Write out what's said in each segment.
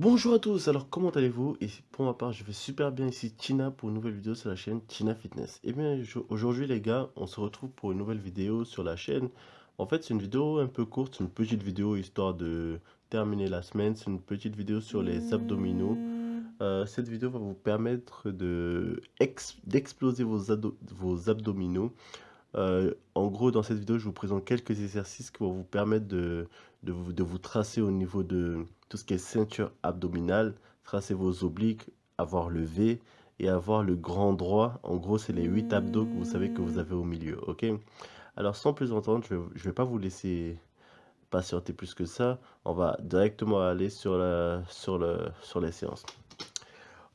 Bonjour à tous, alors comment allez-vous? Et pour ma part, je vais super bien ici, Tina, pour une nouvelle vidéo sur la chaîne Tina Fitness. Et bien, je- aujourd'hui les gars, on se retrouve pour une nouvelle vidéo sur la chaîne. En fait, c'est une vidéo un peu courte, une petite vidéo histoire de terminer la semaine. C'est une petite vidéo sur les abdominaux. Euh, cette vidéo va vous permettre de ex- d'exploser vos abdominaux. Euh, en gros, dans cette vidéo, je vous présente quelques exercices qui vont vous permettre de, de vous, de vous tracer au niveau de tout ce qui est ceinture abdominale, tracer vos obliques, avoir le V et avoir le grand droit. En gros, c'est les 8 abdos que vous savez que vous avez au milieu, ok? Alors, sans plus entendre, je ne vais, pas vous laisser patienter plus que ça. On va directement aller sur, la, sur, sur les séances.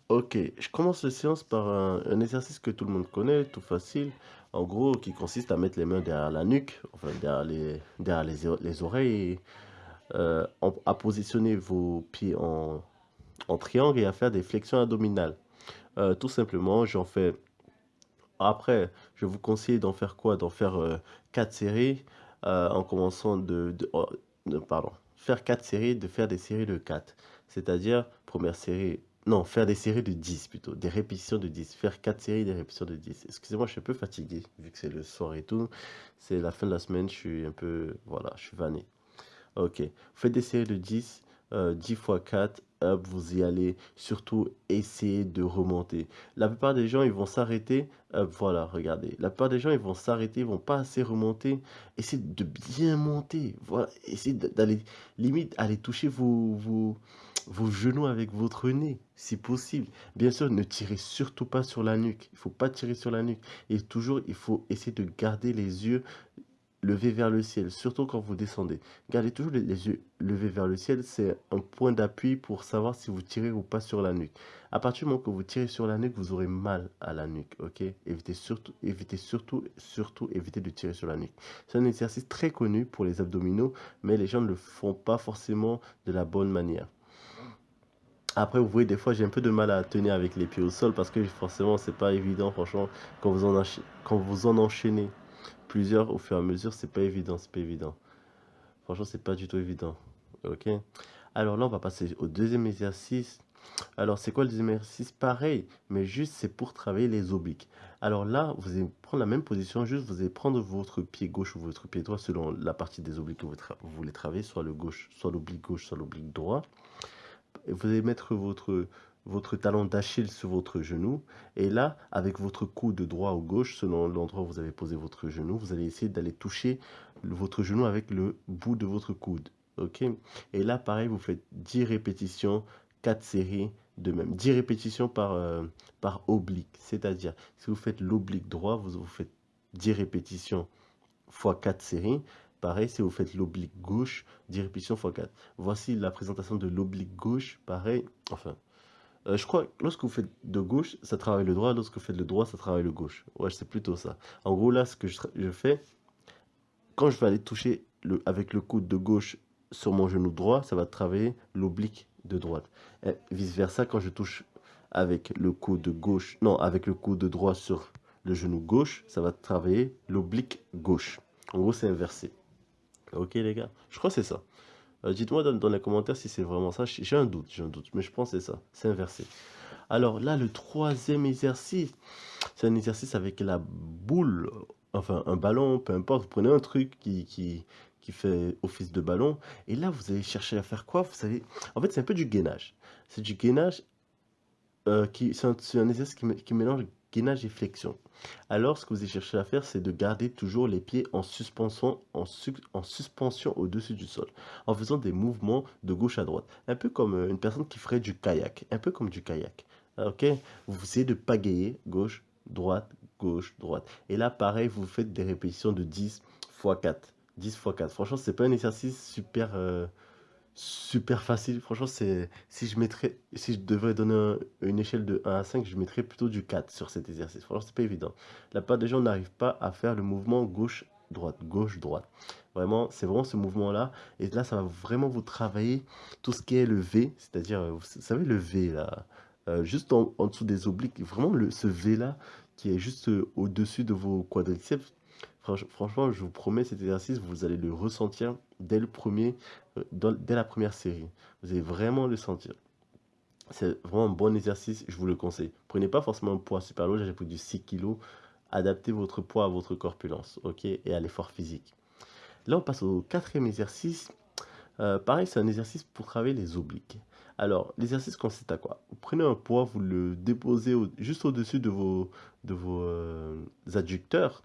Ok, je commence la séance par un, exercice que tout le monde connaît, tout facile. En gros, qui consiste à mettre les mains derrière la nuque, enfin derrière les, derrière les, les oreilles, euh, à positionner vos pieds en, en triangle et à faire des flexions abdominales. Euh, tout simplement, j'en fais. Après, je vous conseille d'en faire quoi? D'en faire euh, 4 séries, euh, en commençant de, de- oh, de- Pardon. Faire 4 séries, de faire des séries de 4. C'est-à-dire, première série. Non, faire des séries de 10 plutôt, des répétitions de 10. Faire 4 séries, des répétitions de 10. Excusez-moi, je suis un peu fatigué, vu que c'est le soir et tout. C'est la fin de la semaine, je suis un peu... Voilà, je suis vanné. Ok, faites des séries de 10, euh, 10 fois 4, hop, vous y allez. Surtout, essayez de remonter. La plupart des gens, ils vont s'arrêter. Voilà, regardez. La plupart des gens, ils vont s'arrêter, ils vont pas assez remonter. Essayez de bien monter. Voilà, essayez d'aller, limite, aller toucher vos, vos, vos genoux avec votre nez, si possible. Bien sûr, ne tirez surtout pas sur la nuque. Il faut pas tirer sur la nuque. Et toujours, il faut essayer de garder les yeux levez vers le ciel, surtout quand vous descendez. Gardez toujours les, yeux levés vers le ciel, c'est un point d'appui pour savoir si vous tirez ou pas sur la nuque. À partir du moment que vous tirez sur la nuque, vous aurez mal à la nuque? Évitez surtout, évitez surtout, surtout, évitez de tirer sur la nuque. C'est un exercice très connu pour les abdominaux, mais les gens ne le font pas forcément de la bonne manière. Après, vous voyez, des fois, j'ai un peu de mal à tenir avec les pieds au sol parce que forcément, c'est pas évident, franchement, quand vous en, quand vous en enchaînez plusieurs au fur et à mesure, c'est pas évident, c'est pas évident. Franchement, c'est pas du tout évident. Ok? Alors là, on va passer au deuxième exercice. Alors, c'est quoi le deuxième exercice? Pareil, mais juste c'est pour travailler les obliques. Alors là, vous allez prendre la même position, juste vous allez prendre votre pied gauche ou votre pied droit selon la partie des obliques que vous, vous voulez travailler, soit le gauche, soit l'oblique gauche, soit l'oblique droit. Vous allez mettre votre, talon d'Achille sur votre genou. Et là, avec votre coude droit ou gauche, selon l'endroit où vous avez posé votre genou, vous allez essayer d'aller toucher votre genou avec le bout de votre coude. Et là, pareil, vous faites 10 répétitions, 4 séries de même. 10 répétitions par, euh, par oblique. C'est-à-dire, si vous faites l'oblique droit, vous, vous faites 10 répétitions fois 4 séries. Pareil, si vous faites l'oblique gauche, 10 répétitions fois 4. Voici la présentation de l'oblique gauche. Pareil, enfin, euh, je crois que lorsque vous faites de gauche, ça travaille le droit. Lorsque vous faites le droit, ça travaille le gauche. Ouais, c'est plutôt ça. En gros, là, ce que je, fais, quand je vais aller toucher avec le coude de gauche sur mon genou droit, ça va travailler l'oblique de droite. Et vice-versa, quand je touche avec le coude de gauche, non, avec le coude de droit sur le genou gauche, ça va travailler l'oblique gauche. En gros, c'est inversé. Ok, les gars? Je crois que c'est ça. Euh, dites-moi dans, les commentaires si c'est vraiment ça. J'ai un doute, j'ai un doute, mais je pense que c'est ça. C'est inversé. Alors là, le troisième exercice, c'est un exercice avec la boule, enfin un ballon, peu importe. Vous prenez un truc qui, qui, qui fait office de ballon, et là, vous allez chercher à faire quoi? Vous savez, en fait, c'est un peu du gainage. C'est du gainage euh, qui, c'est un, un exercice qui, qui mélange et flexion. Alors, ce que vous allez chercher à faire, c'est de garder toujours les pieds en suspension, en, en suspension au-dessus du sol, en faisant des mouvements de gauche à droite. Un peu comme euh, une personne qui ferait du kayak. Un peu comme du kayak. Ah, Ok? Vous essayez de pagayer gauche, droite, gauche, droite. Et là, pareil, vous faites des répétitions de 10 fois 4. 10 fois 4. Franchement, c'est pas un exercice super, euh, super facile. Franchement, c'est si je mettrais, si je devrais donner un- une échelle de 1 à 5, je mettrais plutôt du 4 sur cet exercice. Franchement, c'est pas évident. La plupart des gens n'arrivent pas à faire le mouvement gauche-droite, gauche-droite. Vraiment, c'est vraiment ce mouvement-là. Et là, ça va vraiment vous travailler tout ce qui est le V, c'est-à-dire, euh, vous savez, le V là, euh, juste en, dessous des obliques. Vraiment, le, ce V-là qui est juste euh, au-dessus de vos quadriceps. Franch- franchement, je vous promets, cet exercice, vous allez le ressentir dès le premier, euh, dès la première série. Vous allez vraiment le sentir. c'est vraiment un bon exercice, je vous le conseille. Prenez pas forcément un poids super lourd, j'ai pris du 6 kg. Adaptez votre poids à votre corpulence, et à l'effort physique. Là, on passe au quatrième exercice. Euh, pareil, c'est un exercice pour travailler les obliques. Alors, l'exercice consiste à quoi? Vous prenez un poids, vous le déposez juste au-dessus de vos, de euh, adducteurs,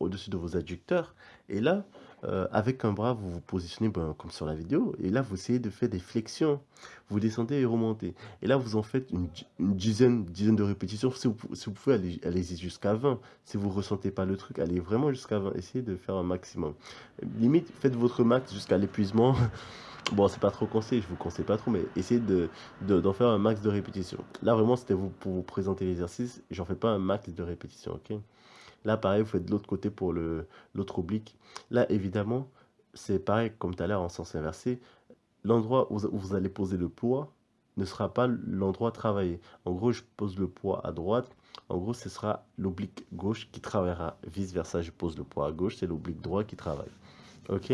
au-dessus de vos adducteurs, et là, euh, avec un bras, vous vous positionnez ben, comme sur la vidéo. Et là, vous essayez de faire des flexions. Vous descendez et remontez. Et là, vous en faites une, dizaine, dizaine de répétitions. Si vous, pouvez, aller, allez-y jusqu'à 20. Si vous ne ressentez pas le truc, allez vraiment jusqu'à 20. Essayez de faire un maximum. Limite, faites votre max jusqu'à l'épuisement. Bon, c'est pas trop conseillé, je vous conseille pas trop, mais essayez d'en de, d'en faire un max de répétitions. Là, vraiment, c'était vous, pour vous présenter l'exercice. J'en fais pas un max de répétitions, ok? Là, pareil, vous faites de l'autre côté pour l'autre oblique. Là, évidemment, c'est pareil comme tout à l'heure en sens inversé. L'endroit où vous allez poser le poids ne sera pas l'endroit travaillé. En gros, je pose le poids à droite. En gros, ce sera l'oblique gauche qui travaillera. Vice versa, je pose le poids à gauche, c'est l'oblique droit qui travaille. Ok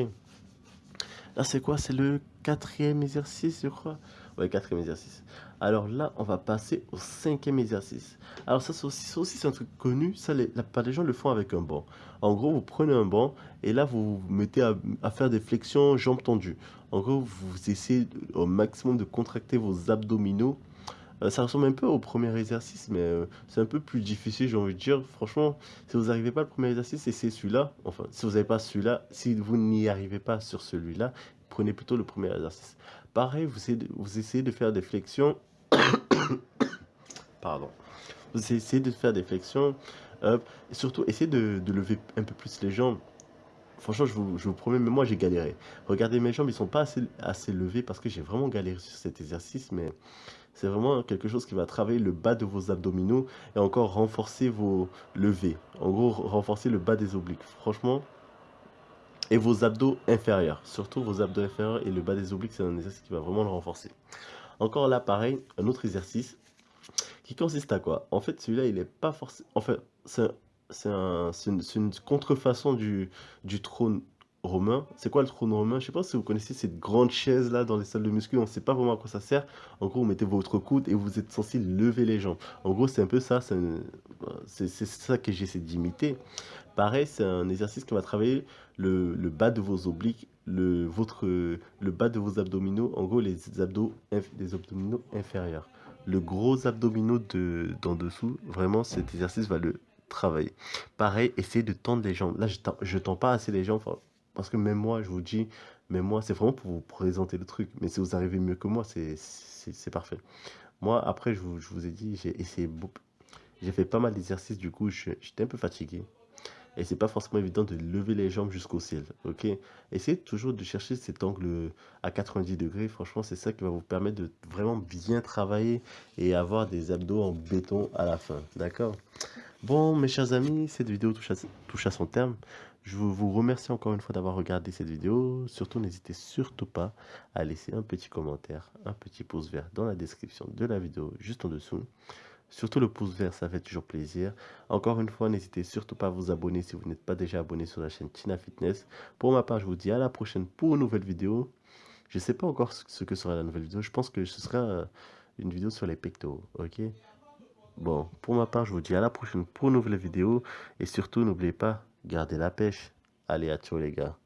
Là, c'est quoi? C'est le quatrième exercice, je crois. Ouais, quatrième exercice. Alors là, on va passer au cinquième exercice. Alors ça, c'est aussi, un truc connu. Ça, les, la plupart des gens le font avec un banc. En gros, vous prenez un banc et là, vous vous mettez à, faire des flexions jambes tendues. En gros, vous essayez au maximum de contracter vos abdominaux. Euh, ça ressemble un peu au premier exercice, mais euh, c'est un peu plus difficile, j'ai envie de dire. Franchement, si vous n'arrivez pas au premier exercice, essayez celui-là. Enfin, si vous n'avez pas celui-là, si vous n'y arrivez pas sur celui-là, prenez plutôt le premier exercice. Pareil, vous essayez de, vous essayez de faire des flexions. Pardon. Vous essayez de faire des flexions. et surtout, essayez de, lever un peu plus les jambes. Franchement, je vous, promets, mais moi j'ai galéré. Regardez mes jambes, ils sont pas assez, assez levés parce que j'ai vraiment galéré sur cet exercice, mais c'est vraiment quelque chose qui va travailler le bas de vos abdominaux et encore renforcer vos levées. En gros, renforcer le bas des obliques. Franchement, et vos abdos inférieurs. Surtout vos abdos inférieurs et le bas des obliques, c'est un exercice qui va vraiment le renforcer. Encore là, pareil, un autre exercice qui consiste à quoi? En fait, celui-là, il n'est pas forcément... En fait, c'est une, contrefaçon du, trône romain. C'est quoi le trône romain? Je sais pas si vous connaissez cette grande chaise là dans les salles de muscu. On ne sait pas vraiment à quoi ça sert. En gros, vous mettez votre coude et vous êtes censé lever les jambes. En gros, c'est un peu ça. C'est ça que j'essaie d'imiter. Pareil, c'est un exercice qui va travailler le, bas de vos obliques, le, votre, le bas de vos abdominaux, en gros les, abdos, les abdominaux inférieurs. Le gros abdominaux de, d'en dessous, vraiment cet exercice va le travailler. Pareil, essayez de tendre les jambes. Là, je ne tends pas assez les jambes, parce que même moi, je vous dis, même moi, c'est vraiment pour vous présenter le truc. Mais si vous arrivez mieux que moi, c'est parfait. Moi, après, je vous, je vous ai dit, j'ai essayé J'ai fait pas mal d'exercices, du coup, j'étais un peu fatigué. Et c'est pas forcément évident de lever les jambes jusqu'au ciel, ok? Essayez toujours de chercher cet angle à 90 degrés. Franchement, c'est ça qui va vous permettre de vraiment bien travailler et avoir des abdos en béton à la fin, d'accord? Bon, mes chers amis, cette vidéo touche à, touche à son terme. Je vous remercie encore une fois d'avoir regardé cette vidéo. Surtout, n'hésitez surtout pas à laisser un petit commentaire, un petit pouce vert dans la description de la vidéo, juste en dessous. Surtout le pouce vert, ça fait toujours plaisir. Encore une fois, n'hésitez surtout pas à vous abonner si vous n'êtes pas déjà abonné sur la chaîne Tina Fitness. Pour ma part, je vous dis à la prochaine pour une nouvelle vidéo. Je ne sais pas encore ce que sera la nouvelle vidéo. Je pense que ce sera euh, une vidéo sur les pectoraux, ok? Bon, pour ma part, je vous dis à la prochaine pour une nouvelle vidéo. Et surtout, n'oubliez pas, gardez la pêche. Allez, à tous les gars.